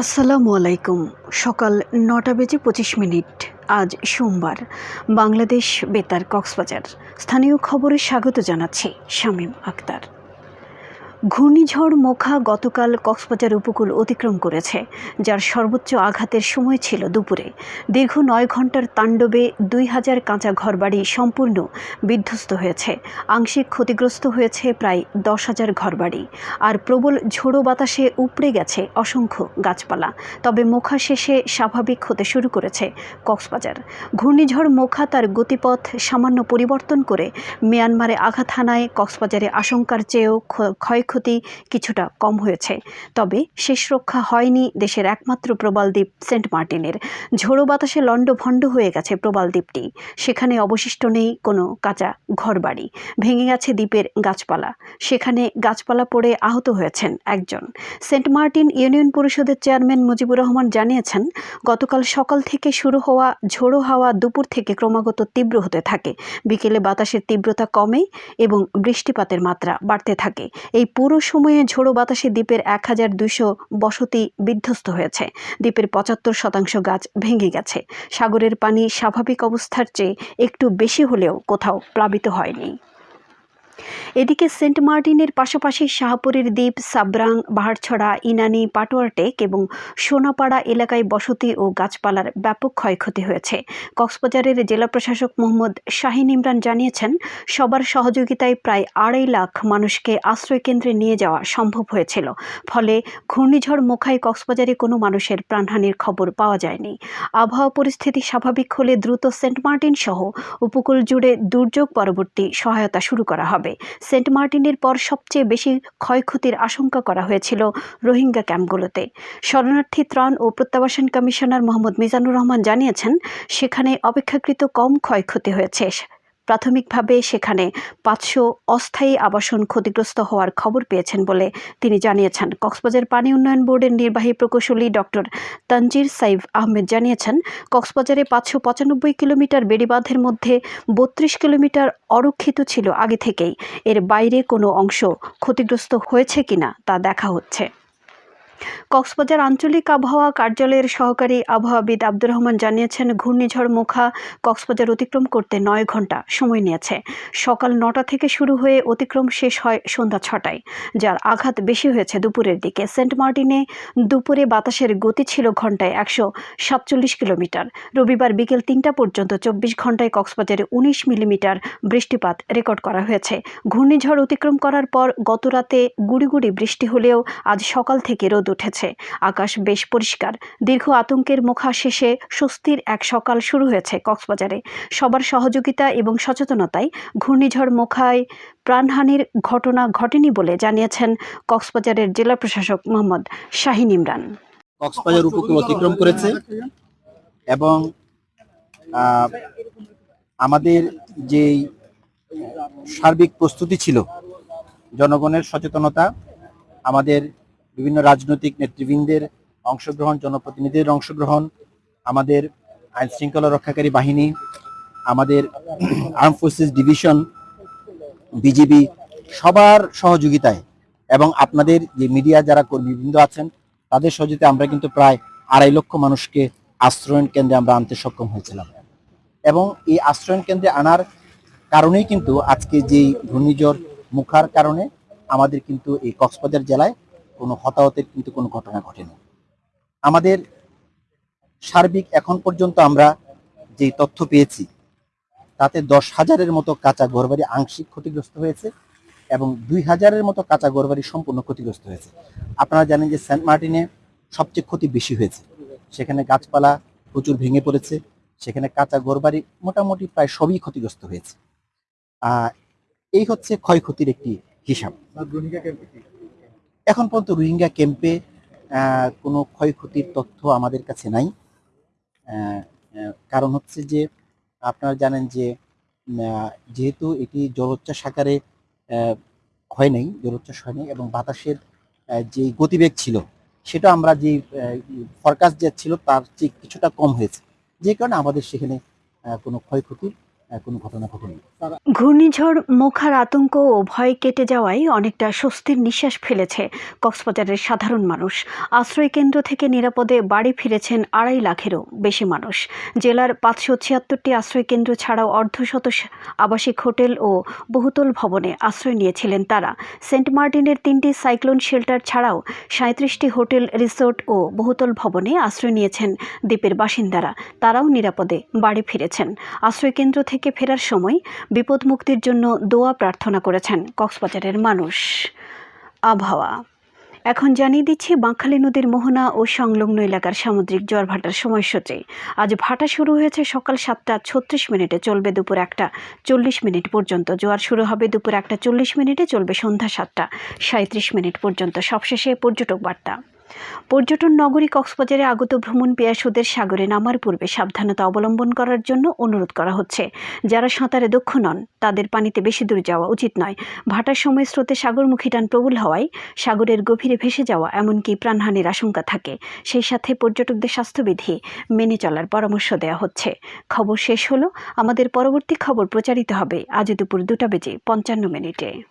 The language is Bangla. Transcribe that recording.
আসসালামু আলাইকুম। সকাল নটা বেজে পঁচিশ মিনিট। আজ সোমবার। বাংলাদেশ বেতার কক্সবাজার। স্থানীয় খবরে স্বাগত জানাচ্ছি শামীম আক্তার। ঘূর্ণিঝড় মোখা গতকাল কক্সবাজার উপকূল অতিক্রম করেছে, যার সর্বোচ্চ আঘাতের সময় ছিল দুপুরে। দীর্ঘ নয় ঘণ্টার তাণ্ডবে দুই হাজার কাঁচা ঘরবাড়ি সম্পূর্ণ বিধ্বস্ত হয়েছে। আংশিক ক্ষতিগ্রস্ত হয়েছে প্রায় দশ হাজার ঘরবাড়ি। আর প্রবল ঝোড়ো বাতাসে উপড়ে গেছে অসংখ্য গাছপালা। তবে মোখা শেষে স্বাভাবিক হতে শুরু করেছে কক্সবাজার। ঘূর্ণিঝড় মোখা তার গতিপথ সামান্য পরিবর্তন করে মিয়ানমারে আঘাত হানায় কক্সবাজারে আশঙ্কার চেয়েও ক্ষ- ক্ষয়ক্ষতি কিছুটা কম হয়েছে। তবে শেষ রক্ষা হয়নি দেশের একমাত্র প্রবাল দ্বীপ সেন্ট মার্টিনের। ঝোড়ো বাতাসে লণ্ডভণ্ড হয়ে গেছে প্রবাল দ্বীপটি। সেখানে অবশিষ্ট নেই কোনো কাঁচা ঘরবাড়ি। ভেঙে গেছে দ্বীপের গাছপালা। সেখানে গাছপালা পড়ে আহত হয়েছেন একজন। সেন্ট মার্টিন ইউনিয়ন পরিষদের চেয়ারম্যান মুজিবুর রহমান জানিয়েছেন, গতকাল সকাল থেকে শুরু হওয়া ঝোড়ো হাওয়া দুপুর থেকে ক্রমাগত তীব্র হতে থাকে। বিকেলে বাতাসের তীব্রতা কমে এবং বৃষ্টিপাতের মাত্রা বাড়তে থাকে। এই পুরো সময়ে ঝোড়ো বাতাসে দ্বীপের এক হাজার দুশো বসতি বিধ্বস্ত হয়েছে। দ্বীপের পঁচাত্তর শতাংশ গাছ ভেঙে গেছে। সাগরের পানি স্বাভাবিক অবস্থার চেয়ে একটু বেশি হলেও কোথাও প্লাবিত হয়নি। এদিকে সেন্ট মার্টিনের পাশাপাশি শাহপুরের দ্বীপ, সাবরাং, বাহারছড়া, ইনানি, পাটোয়ারটেক এবং সোনাপাড়া এলাকায় বসতি ও গাছপালার ব্যাপক ক্ষয়ক্ষতি হয়েছে। কক্সবাজারের জেলা প্রশাসক মোহাম্মদ শাহিন ইমরান জানিয়েছেন, সবার সহযোগিতায় প্রায় আড়াই লাখ মানুষকে আশ্রয়কেন্দ্রে নিয়ে যাওয়া সম্ভব হয়েছিল। ফলে ঘূর্ণিঝড় মোখায় কক্সবাজারে কোনো মানুষের প্রাণহানির খবর পাওয়া যায়নি। আবহাওয়া পরিস্থিতি স্বাভাবিক হলে দ্রুত সেন্ট মার্টিন সহ উপকূল জুড়ে দুর্যোগ পরবর্তী সহায়তা শুরু করা হবে। সেন্ট মার্টিনের পর সবচেয়ে বেশি ক্ষয়ক্ষতির আশঙ্কা করা হয়েছিল রোহিঙ্গা ক্যাম্পগুলোতে। শরণার্থী ত্রাণ ও প্রত্যাবাসন কমিশনার মোহাম্মদ মিজানুর রহমান জানিয়েছেন, সেখানে অপেক্ষাকৃত কম ক্ষয়ক্ষতি হয়েছে। প্রাথমিকভাবে সেখানে পাঁচশো অস্থায়ী আবাসন ক্ষতিগ্রস্ত হওয়ার খবর পেয়েছেন বলে তিনি জানিয়েছেন। কক্সবাজার পানি উন্নয়ন বোর্ডের নির্বাহী প্রকৌশলী ডক্টর তানজির সাইফ আহমেদ জানিয়েছেন, কক্সবাজারে পাঁচশো পঁচানব্বই কিলোমিটার বেড়িবাঁধের মধ্যে বত্রিশ কিলোমিটার অরক্ষিত ছিল আগে থেকেই। এর বাইরে কোনো অংশ ক্ষতিগ্রস্ত হয়েছে কিনা তা দেখা হচ্ছে। কক্সবাজার আঞ্চলিক আবহাওয়া কার্যালয়ের সহকারী আবহাওয়াবিদ আব্দুর রহমান জানিয়েছেন, ঘূর্ণিঝড় মুখা কক্সবাজার অতিক্রম করতে নয় ঘণ্টা সময় নিয়েছে। সকাল নটা থেকে শুরু হয়ে অতিক্রম শেষ হয় সন্ধ্যা ছটায়, যার আঘাত বেশি হয়েছে দুপুরের দিকে। সেন্ট মার্টিনে দুপুরে বাতাসের গতি ছিল ঘন্টায় একশো সাতচল্লিশ কিলোমিটার। রবিবার বিকেল তিনটা পর্যন্ত চব্বিশ ঘন্টায় কক্সবাজারে উনিশ মিলিমিটার বৃষ্টিপাত রেকর্ড করা হয়েছে। ঘূর্ণিঝড় অতিক্রম করার পর গতরাতে গুড়ি গুড়ি বৃষ্টি হলেও আজ সকাল থেকে রোদ উঠেছে। আকাশ বেশ পরিষ্কার। দীর্ঘ আতঙ্কের মুখা শেষে স্বস্তির এক সকাল শুরু হয়েছে কক্সবাজারে। সবার সহযোগিতা এবং সচেতনতায় ঘূর্ণিঝড় মুখায় প্রাণহানির ঘটনা ঘটেনি বলে জানিয়েছেন কক্সবাজারের জেলা প্রশাসক মোহাম্মদ শাহিন ইমরান। কক্সবাজার উপকূল অতিক্রম করেছে এবং আমাদের যে সার্বিক প্রস্তুতি ছিল, জনগণের সচেতনতা, আমাদের বিভিন্ন রাজনৈতিক নেতৃবৃন্দের অংশগ্রহণ, জনপ্রতিনিধিদের অংশগ্রহণ, আমাদের আইন শৃঙ্খলা রক্ষাকারী বাহিনী, আমাদের আর্ম ফোর্সেস ডিভিশন, বিজিবি, সবার সহযোগিতায় এবং আপনাদের যে মিডিয়া যারা কর্মীবৃন্দ আছেন, তাদের সহযোগিতায় আমরা কিন্তু প্রায় আড়াই লক্ষ মানুষকে আশ্রয়ণ কেন্দ্রে আমরা আনতে সক্ষম হয়েছিলাম। এবং এই আশ্রয়ণ কেন্দ্রে আনার কারণেই কিন্তু আজকে যে ঘূর্ণিঝড় মুখার কারণে আমাদের কিন্তু এই কক্সবাজার জেলায় কোনো হতাহতের কিন্তু কোনো ঘটনা ঘটেনি। আমাদের সার্বিক এখন পর্যন্ত আমরা যে তথ্য পেয়েছি, তাতে দশ হাজারের মতো কাঁচা ঘরবাড়ি আংশিক ক্ষতিগ্রস্ত হয়েছে এবং দুই হাজারের মতো কাঁচা ঘরবাড়ি সম্পূর্ণ ক্ষতিগ্রস্ত হয়েছে। আপনারা জানেন যে সেন্ট মার্টিনে সবচেয়ে ক্ষতি বেশি হয়েছে। সেখানে গাছপালা প্রচুর ভেঙে পড়েছে, সেখানে কাঁচা ঘরবাড়ি মোটামুটি প্রায় সবই ক্ষতিগ্রস্ত হয়েছে। এই হচ্ছে ক্ষয়ক্ষতির একটি হিসাব। এখন পর্যন্ত রোহিঙ্গা ক্যাম্পে কোনো ক্ষয়ক্ষতির তথ্য আমাদের কাছে নাই। কারণ হচ্ছে যে, আপনারা জানেন যে যেহেতু এটি জলোচ্ছ্বাস আকারে হয় নাই, জলোচ্ছ্বাস হয় নাই এবং বাতাসের যে গতিবেগ ছিল, সেটা আমরা যে ফরকাস্ট যে ছিল, তার চেয়ে কিছুটা কম হয়েছে। যে কারণে আমাদের সেখানে কোনো ক্ষয়ক্ষতির ঘূর্ণিঝড়, মোখার আতঙ্ক ও ভয় কেটে যাওয়ায় অনেকটা স্বস্তির নিঃশ্বাস ফেলেছে কক্সবাজারের সাধারণ মানুষ। আশ্রয় কেন্দ্র থেকে নিরাপদে বাড়ি ফিরেছেন আড়াই লাখেরও বেশি মানুষ। জেলার পাঁচশো ছিয়াত্তরটি আশ্রয় কেন্দ্র ছাড়াও অর্ধশত আবাসিক হোটেল ও বহুতল ভবনে আশ্রয় নিয়েছিলেন তারা। সেন্ট মার্টিনের তিনটি সাইক্লোন শেল্টার ছাড়াও সাঁত্রিশটি হোটেল, রিসোর্ট ও বহুতল ভবনে আশ্রয় নিয়েছেন দ্বীপের বাসিন্দারা। তারাও নিরাপদে বাড়ি ফিরেছেন। আশ্রয় কেন্দ্র থেকে ফেরার সময় বিপদ মুক্তির জন্য দোয়া প্রার্থনা করেছেন কক্সবাজারের মানুষ। আবহাওয়া। এখন জানিয়ে দিচ্ছি বাঁকখালী নদীর মোহনা ও সংলগ্ন এলাকার সামুদ্রিক জোয়ার ভাটার সময়সূচি। আজ ভাটা শুরু হয়েছে সকাল সাতটা ছত্রিশ মিনিটে, চলবে দুপুর একটা চল্লিশ মিনিট পর্যন্ত। জোয়ার শুরু হবে দুপুর একটা চল্লিশ মিনিটে, চলবে সন্ধ্যা সাতটা সাঁত্রিশ মিনিট পর্যন্ত। সবশেষে পর্যটক বার্তা। পর্যটন নগরী কক্সবাজারে আগত ভ্রমণ পেয়াসুদের সাগরে নামার পূর্বে সাবধানতা অবলম্বন করার জন্য অনুরোধ করা হচ্ছে। যারা সাঁতারে দক্ষ নন, তাদের পানিতে বেশি দূর যাওয়া উচিত নয়। ভাটার সময় স্রোতে সাগরমুখী টান প্রবল হওয়ায় সাগরের গভীরে ভেসে যাওয়া এমনকি প্রাণহানির আশঙ্কা থাকে। সেই সাথে পর্যটকদের স্বাস্থ্যবিধি মেনে চলার পরামর্শ দেওয়া হচ্ছে। খবর শেষ হলো। আমাদের পরবর্তী খবর প্রচারিত হবে আজ দুপুর দুটা বেজে পঞ্চান্ন মিনিটে।